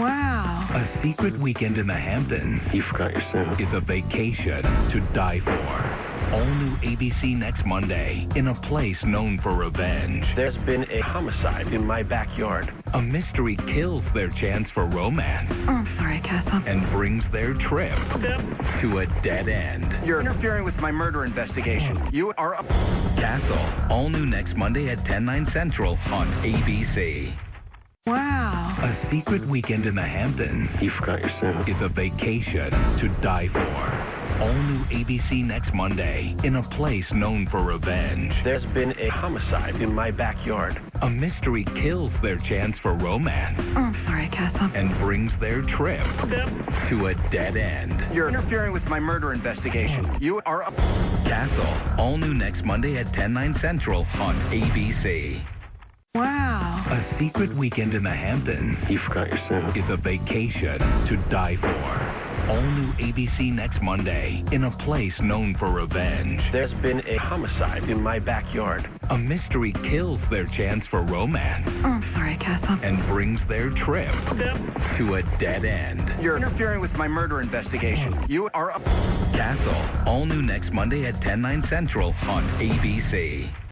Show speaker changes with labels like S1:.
S1: Wow.
S2: A secret weekend in the Hamptons
S3: You forgot your suit.
S2: is a vacation to die for. All new ABC next Monday in a place known for revenge.
S3: There's been a homicide in my backyard.
S2: A mystery kills their chance for romance
S1: Oh, I'm sorry, Castle.
S2: and brings their trip to a dead end.
S4: You're interfering with my murder investigation. You are a...
S2: Castle, all new next Monday at 10, 9 central on ABC.
S1: Wow.
S2: A secret weekend in the Hamptons
S3: You forgot your suit.
S2: is a vacation to die for. All new ABC next Monday in a place known for revenge.
S3: There's been a homicide in my backyard.
S2: A mystery kills their chance for romance
S1: Oh, I'm sorry, Castle.
S2: and brings their trip to a dead end.
S4: You're interfering with my murder investigation. You are a...
S2: Castle, all new next Monday at 10, 9 central on ABC.
S1: Wow.
S2: A secret weekend in the Hamptons
S3: You forgot your suit.
S2: is a vacation to die for. All new ABC next Monday in a place known for revenge.
S3: There's been a homicide in my backyard.
S2: A mystery kills their chance for romance
S1: Oh, I'm sorry, Castle.
S2: and brings their trip to a dead end.
S4: You're interfering with my murder investigation. Oh. You are a...
S2: Castle, all new next Monday at 10, 9 central on ABC.